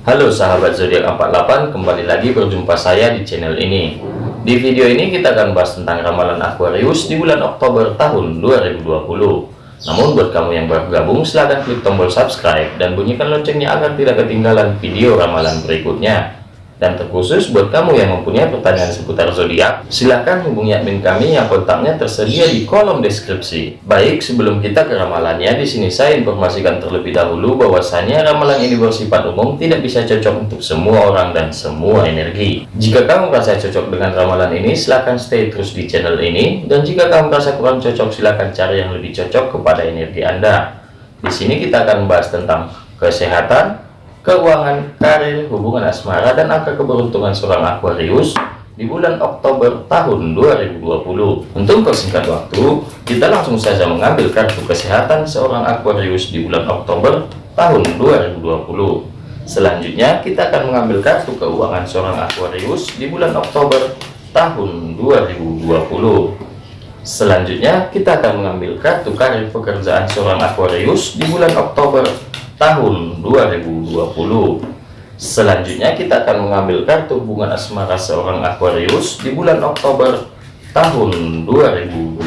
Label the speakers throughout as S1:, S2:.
S1: Halo sahabat zodiak 48 kembali lagi berjumpa saya di channel ini. Di video ini kita akan bahas tentang ramalan Aquarius di bulan Oktober tahun 2020 namun buat kamu yang baru gabung silahkan klik tombol subscribe dan bunyikan loncengnya agar tidak ketinggalan video ramalan berikutnya dan terkhusus buat kamu yang mempunyai pertanyaan seputar zodiak, silahkan hubungi admin kami yang kontaknya tersedia di kolom deskripsi. Baik, sebelum kita ke ramalannya, di sini saya informasikan terlebih dahulu bahwasanya ramalan ini bersifat umum, tidak bisa cocok untuk semua orang dan semua energi. Jika kamu merasa cocok dengan ramalan ini, silahkan stay terus di channel ini. Dan jika kamu merasa kurang cocok, silahkan cari yang lebih cocok kepada energi Anda. Di sini kita akan membahas tentang kesehatan, keuangan, karir, hubungan asmara, dan angka keberuntungan seorang Aquarius di bulan Oktober tahun 2020. Untuk persingkat waktu, kita langsung saja mengambil kartu kesehatan seorang Aquarius di bulan Oktober tahun 2020. Selanjutnya, kita akan mengambil kartu keuangan seorang Aquarius di bulan Oktober tahun 2020. Selanjutnya, kita akan mengambil kartu karir pekerjaan seorang Aquarius di bulan Oktober tahun 2020 selanjutnya kita akan mengambil kartu hubungan asmara seorang Aquarius di bulan Oktober tahun 2020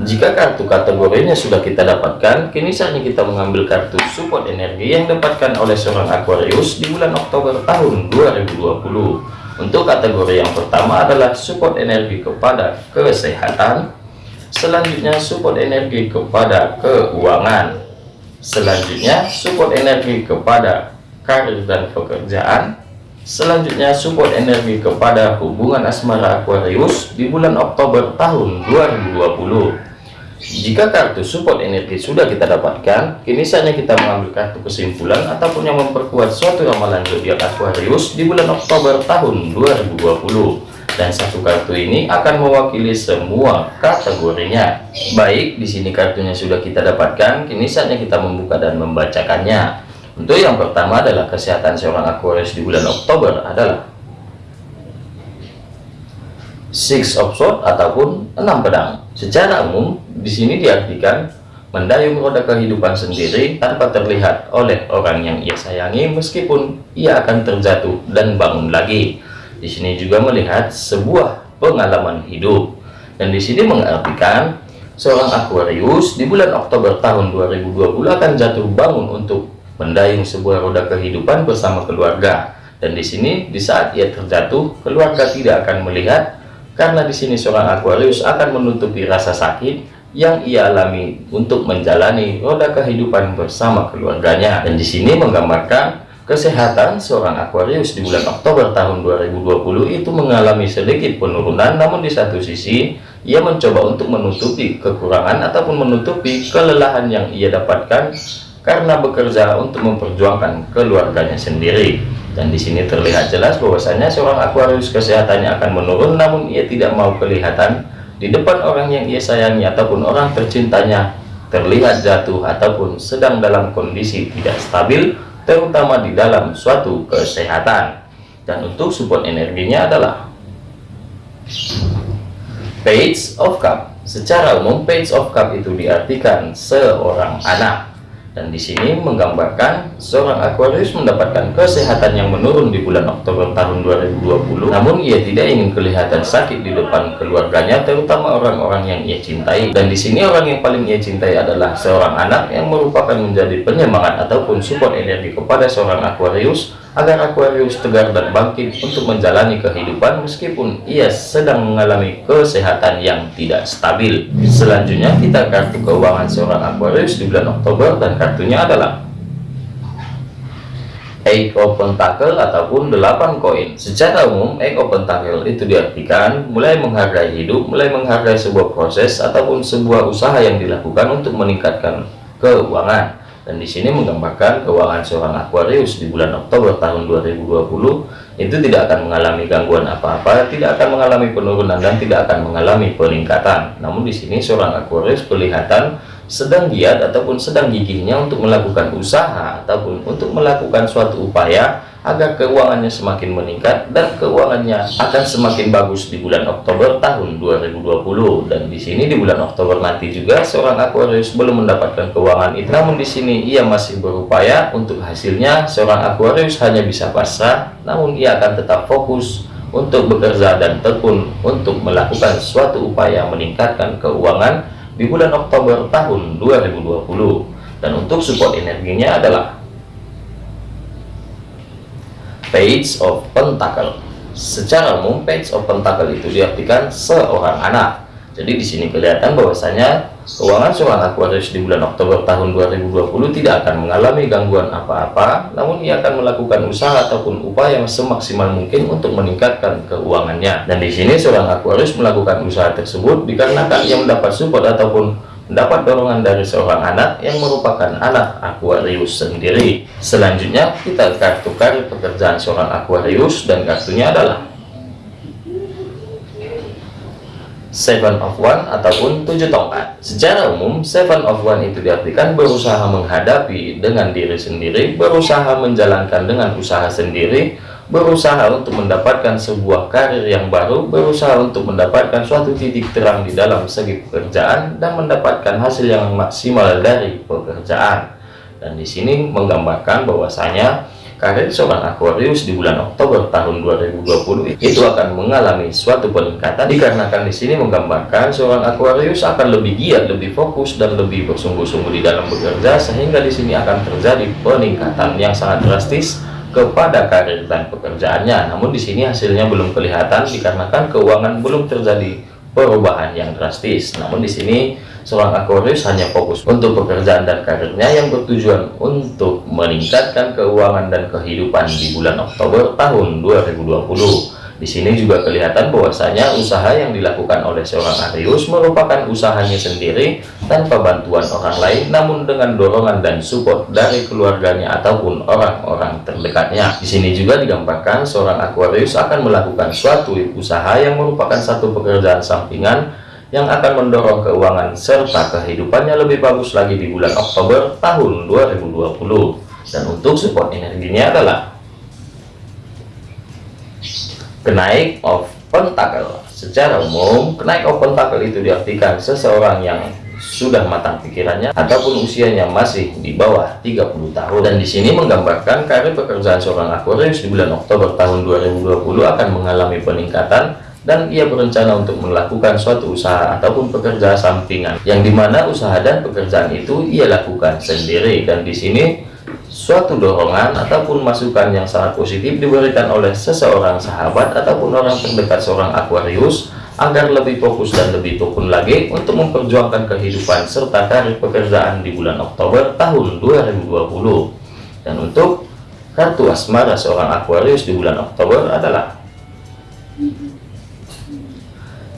S1: jika kartu kategorinya sudah kita dapatkan kini saatnya kita mengambil kartu support energi yang dapatkan oleh seorang Aquarius di bulan Oktober tahun 2020 untuk kategori yang pertama adalah support energi kepada kesehatan selanjutnya support energi kepada keuangan. Selanjutnya support energi kepada karir dan pekerjaan. Selanjutnya support energi kepada hubungan asmara Aquarius di bulan Oktober tahun 2020 jika kartu support energi sudah kita dapatkan, kini saatnya kita mengambil kartu kesimpulan ataupun yang memperkuat suatu ramalan zodiak Aquarius di bulan Oktober tahun 2020 dan satu kartu ini akan mewakili semua kategorinya. Baik, di sini kartunya sudah kita dapatkan, kini saatnya kita membuka dan membacakannya. Untuk yang pertama adalah kesehatan seorang Aquarius di bulan Oktober adalah Six of Swords ataupun enam pedang. Secara umum, di sini diartikan mendayung roda kehidupan sendiri tanpa terlihat oleh orang yang ia sayangi meskipun ia akan terjatuh dan bangun lagi di sini juga melihat sebuah pengalaman hidup. Dan di sini mengartikan seorang Aquarius di bulan Oktober tahun 2020 akan jatuh bangun untuk mendayung sebuah roda kehidupan bersama keluarga. Dan di sini di saat ia terjatuh, keluarga tidak akan melihat karena di sini seorang Aquarius akan menutupi rasa sakit yang ia alami untuk menjalani roda kehidupan bersama keluarganya. Dan di sini menggambarkan Kesehatan seorang Aquarius di bulan Oktober tahun 2020 itu mengalami sedikit penurunan, namun di satu sisi ia mencoba untuk menutupi kekurangan ataupun menutupi kelelahan yang ia dapatkan karena bekerja untuk memperjuangkan keluarganya sendiri. Dan di sini terlihat jelas bahwasanya seorang Aquarius kesehatannya akan menurun, namun ia tidak mau kelihatan di depan orang yang ia sayangi ataupun orang tercintanya terlihat jatuh ataupun sedang dalam kondisi tidak stabil terutama di dalam suatu kesehatan. Dan untuk support energinya adalah page of cup. Secara umum page of cup itu diartikan seorang anak dan di sini menggambarkan seorang Aquarius mendapatkan kesehatan yang menurun di bulan Oktober tahun 2020 namun ia tidak ingin kelihatan sakit di depan keluarganya terutama orang-orang yang ia cintai. Dan di sini orang yang paling ia cintai adalah seorang anak yang merupakan menjadi penyemangat ataupun support energi kepada seorang Aquarius agar Aquarius tegar dan bangkit untuk menjalani kehidupan meskipun ia sedang mengalami kesehatan yang tidak stabil. Selanjutnya kita kartu keuangan seorang Aquarius di bulan Oktober dan kartunya adalah Eight of Pentacle ataupun 8 koin. Secara umum, Eight of Pentacle itu diartikan mulai menghargai hidup, mulai menghargai sebuah proses ataupun sebuah usaha yang dilakukan untuk meningkatkan keuangan dan di sini menggambarkan keuangan seorang Aquarius di bulan Oktober tahun 2020 itu tidak akan mengalami gangguan apa-apa, tidak akan mengalami penurunan dan tidak akan mengalami peningkatan. Namun di sini seorang Aquarius kelihatan sedang giat ataupun sedang gigihnya untuk melakukan usaha ataupun untuk melakukan suatu upaya agar keuangannya semakin meningkat dan keuangannya akan semakin bagus di bulan Oktober tahun 2020 dan di sini di bulan Oktober nanti juga seorang Aquarius belum mendapatkan keuangan. Itu namun di sini ia masih berupaya untuk hasilnya. Seorang Aquarius hanya bisa pasrah namun ia akan tetap fokus untuk bekerja dan tekun untuk melakukan suatu upaya meningkatkan keuangan di bulan Oktober tahun 2020 dan untuk support energinya adalah Page of Pentacle. Secara umum, Page of Pentacle itu diartikan seorang anak. Jadi di sini kelihatan bahwasanya keuangan seorang Aquarius di bulan Oktober tahun 2020 tidak akan mengalami gangguan apa-apa, namun ia akan melakukan usaha ataupun upaya yang semaksimal mungkin untuk meningkatkan keuangannya. Dan di sini seorang Aquarius melakukan usaha tersebut dikarenakan ia mendapat support ataupun mendapat dorongan dari seorang anak yang merupakan anak Aquarius sendiri. Selanjutnya kita kartu kartu pekerjaan seorang Aquarius dan kartunya adalah Seven of One ataupun tujuh tongkat. Secara umum, Seven of One itu diartikan berusaha menghadapi dengan diri sendiri, berusaha menjalankan dengan usaha sendiri, berusaha untuk mendapatkan sebuah karir yang baru, berusaha untuk mendapatkan suatu titik terang di dalam segi pekerjaan dan mendapatkan hasil yang maksimal dari pekerjaan. Dan di sini menggambarkan bahwasanya karir seorang Aquarius di bulan Oktober tahun 2020 itu akan mengalami suatu peningkatan dikarenakan di sini menggambarkan seorang Aquarius akan lebih giat, lebih fokus dan lebih bersungguh-sungguh di dalam bekerja sehingga di sini akan terjadi peningkatan yang sangat drastis kepada karir dan pekerjaannya. Namun di sini hasilnya belum kelihatan dikarenakan keuangan belum terjadi perubahan yang drastis. Namun di sini seorang Aquarius hanya fokus untuk pekerjaan dan karirnya yang bertujuan untuk meningkatkan keuangan dan kehidupan di bulan Oktober tahun 2020. Di sini juga kelihatan bahwasanya usaha yang dilakukan oleh seorang Arius merupakan usahanya sendiri tanpa bantuan orang lain namun dengan dorongan dan support dari keluarganya ataupun orang-orang terdekatnya. Di sini juga digambarkan seorang Aquarius akan melakukan suatu usaha yang merupakan satu pekerjaan sampingan yang akan mendorong keuangan serta kehidupannya lebih bagus lagi di bulan Oktober tahun 2020. Dan untuk support energinya adalah kenaik of pentacle. Secara umum kenaik of pentacle itu diartikan seseorang yang sudah matang pikirannya ataupun usianya masih di bawah 30 tahun. Dan di sini menggambarkan karir pekerjaan seorang Aquarius di bulan Oktober tahun 2020 akan mengalami peningkatan dan ia berencana untuk melakukan suatu usaha ataupun pekerjaan sampingan yang di mana usaha dan pekerjaan itu ia lakukan sendiri. Dan di sini suatu dorongan ataupun masukan yang sangat positif diberikan oleh seseorang sahabat ataupun orang terdekat seorang Aquarius agar lebih fokus dan lebih tekun lagi untuk memperjuangkan kehidupan serta karir pekerjaan di bulan Oktober tahun 2020 dan untuk kartu asmara seorang Aquarius di bulan Oktober adalah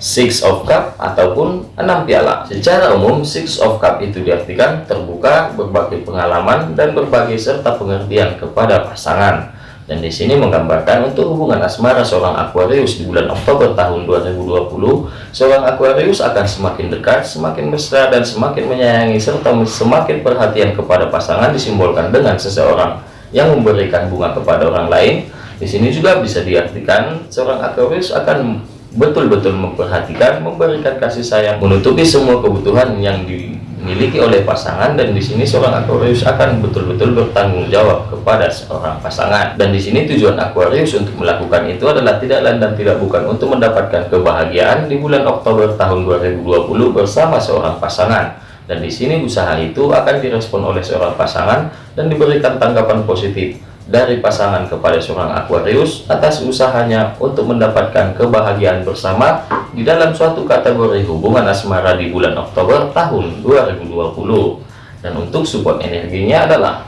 S1: Six of Cup ataupun enam piala. Secara umum, Six of Cup itu diartikan terbuka, berbagai pengalaman, dan berbagai serta pengertian kepada pasangan. Dan di sini menggambarkan untuk hubungan asmara seorang Aquarius di bulan Oktober tahun 2020, seorang Aquarius akan semakin dekat, semakin mesra, dan semakin menyayangi serta semakin perhatian kepada pasangan disimbolkan dengan seseorang yang memberikan bunga kepada orang lain. Di sini juga bisa diartikan seorang Aquarius akan betul-betul memperhatikan, memberikan kasih sayang, menutupi semua kebutuhan yang dimiliki oleh pasangan dan di sini seorang Aquarius akan betul-betul bertanggung jawab kepada seorang pasangan. Dan di sini tujuan Aquarius untuk melakukan itu adalah tidak lain dan tidak bukan untuk mendapatkan kebahagiaan di bulan Oktober tahun 2020 bersama seorang pasangan. Dan di sini usaha itu akan direspon oleh seorang pasangan dan diberikan tanggapan positif dari pasangan kepada seorang Aquarius atas usahanya untuk mendapatkan kebahagiaan bersama di dalam suatu kategori hubungan asmara di bulan Oktober tahun 2020 dan untuk support energinya adalah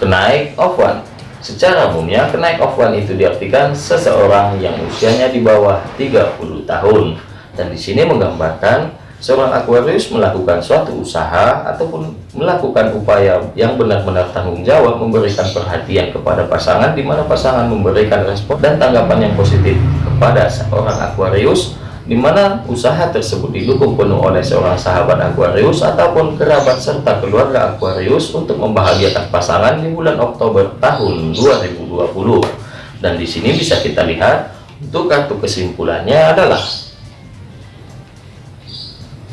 S1: kenaik of one. Secara umumnya kenaik of one itu diartikan seseorang yang usianya di bawah 30 tahun. Dan di sini menggambarkan seorang Aquarius melakukan suatu usaha ataupun melakukan upaya yang benar-benar tanggung jawab memberikan perhatian kepada pasangan di mana pasangan memberikan respon dan tanggapan yang positif kepada seorang Aquarius di mana usaha tersebut didukung penuh oleh seorang sahabat Aquarius ataupun kerabat serta keluarga Aquarius untuk membahagiakan pasangan di bulan Oktober tahun 2020. Dan di sini bisa kita lihat untuk kartu kesimpulannya adalah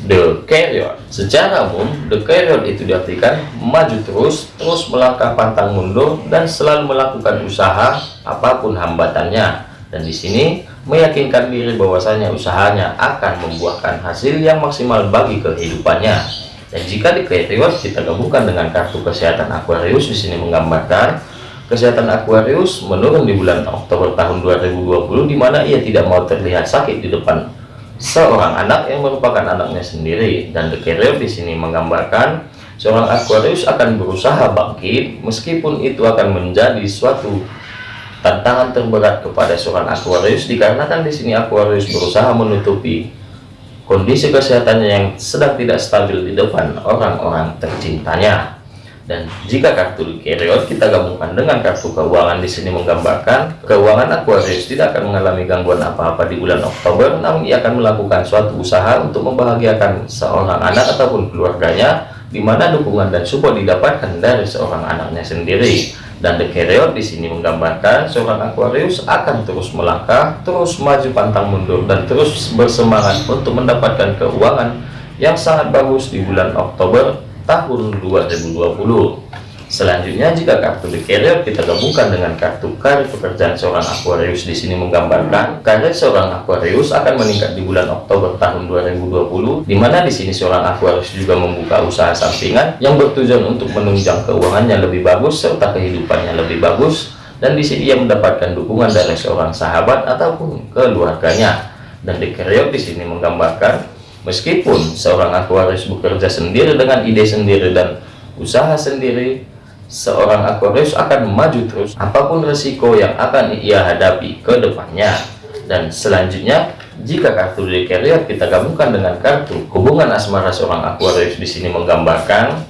S1: The Carrier. Secara umum, The Carrier itu diartikan maju terus, terus melangkah pantang mundur dan selalu melakukan usaha apa pun hambatannya. Dan di sini meyakinkan diri bahwasanya usahanya akan membuahkan hasil yang maksimal bagi kehidupannya. Dan jika di kriteria kita gabungkan dengan kartu kesehatan Aquarius di sini menggambarkan kesehatan Aquarius menurun di bulan Oktober tahun 2020 di mana ia tidak mau terlihat sakit di depan seorang anak yang merupakan anaknya sendiri dan the carrier di sini menggambarkan seorang Aquarius akan berusaha bangkit meskipun itu akan menjadi suatu Tantangan terberat kepada seorang Aquarius dikarenakan di sini Aquarius berusaha menutupi kondisi kesehatannya yang sedang tidak stabil di depan orang-orang tercintanya. Dan jika kartu Keriot kita gabungkan dengan kartu keuangan di sini menggambarkan keuangan Aquarius tidak akan mengalami gangguan apa-apa di bulan Oktober, namun ia akan melakukan suatu usaha untuk membahagiakan seorang anak ataupun keluarganya, di mana dukungan dan support didapatkan dari seorang anaknya sendiri. Dan The Carrier di sini menggambarkan seorang Aquarius akan terus melangkah, terus maju pantang mundur dan terus bersemangat untuk mendapatkan keuangan yang sangat bagus di bulan Oktober tahun 2020. Selanjutnya, jika kartu The Carrier kita gabungkan dengan kartu karir pekerjaan seorang Aquarius di sini menggambarkan karir seorang Aquarius akan meningkat di bulan Oktober tahun 2020, di mana di sini seorang Aquarius juga membuka usaha sampingan yang bertujuan untuk menunjang keuangannya lebih bagus serta kehidupannya lebih bagus, dan di sini ia mendapatkan dukungan dari seorang sahabat ataupun keluarganya. Dan The Carrier di sini menggambarkan meskipun seorang Aquarius bekerja sendiri dengan ide sendiri dan usaha sendiri seorang Aquarius akan maju terus apa pun resiko yang akan ia hadapi ke depannya. Dan selanjutnya jika kartu di carrier kita gabungkan dengan kartu hubungan asmara seorang Aquarius di sini menggambarkan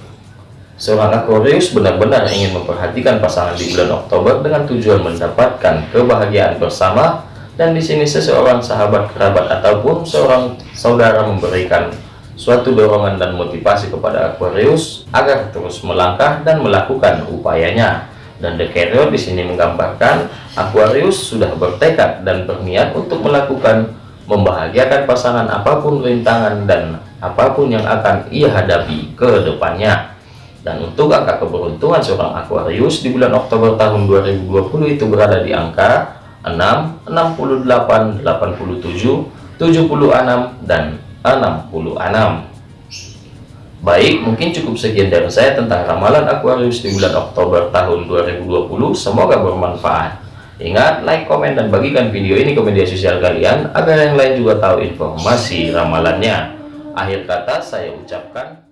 S1: seorang Aquarius benar-benar ingin memperhatikan pasangan di bulan Oktober dengan tujuan mendapatkan kebahagiaan bersama dan di sini seseorang sahabat kerabat ataupun seorang saudara memberikan suatu dorongan dan motivasi kepada Aquarius agar terus melangkah dan melakukan upayanya. Dan The Carrier di sini menggambarkan Aquarius sudah bertekad dan berniat untuk melakukan membahagiakan pasangan apa pun rintangan dan apa pun yang akan ia hadapi ke depannya. Dan untuk angka keberuntungan seorang Aquarius di bulan Oktober tahun 2020 itu berada di angka 6, 68, 87, 76, dan 66 Baik, mungkin cukup sekian dari saya tentang ramalan Aquarius di bulan Oktober tahun 2020. Semoga bermanfaat. Ingat, like, komen, dan bagikan video ini ke media sosial kalian agar yang lain juga tahu informasi ramalannya. Akhir kata saya ucapkan.